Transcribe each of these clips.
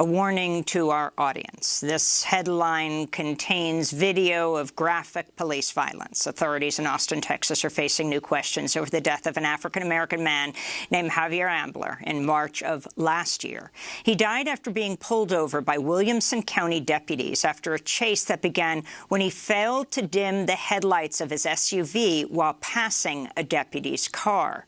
A warning to our audience. This headline contains video of graphic police violence. Authorities in Austin, Texas are facing new questions over the death of an African-American man named Javier Ambler in March of last year. He died after being pulled over by Williamson County deputies after a chase that began when he failed to dim the headlights of his SUV while passing a deputy's car.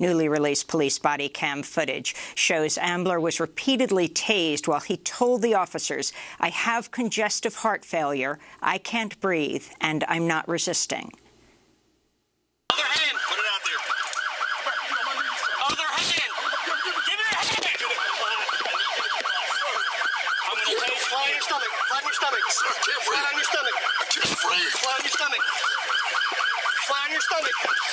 Newly released police body cam footage shows Ambler was repeatedly tased while he told the officers, I have congestive heart failure, I can't breathe, and I'm not resisting. Other hand! Put it out there. Other hand! Give me your hand! I'm gonna tase flat on your stomach. Flat on your stomach. Flat on your stomach. I can't breathe. Flat on your stomach. Flat on your stomach.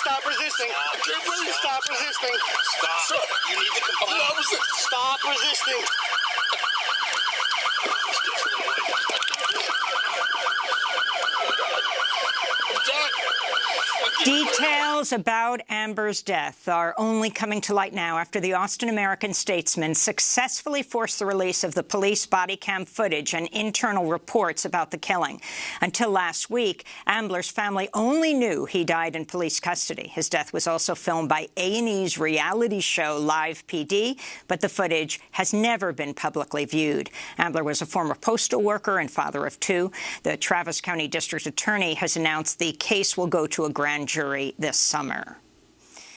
Stop resisting. I can't breathe. Stop resisting. Stop. Sir, You need to comply. resisting. Stop resisting. Details about Ambler's death are only coming to light now after the Austin American-Statesman successfully forced the release of the police body cam footage and internal reports about the killing. Until last week, Ambler's family only knew he died in police custody. His death was also filmed by A&E's reality show Live PD, but the footage has never been publicly viewed. Ambler was a former postal worker and father of two. The Travis County District Attorney has announced the case will go to a grand this summer.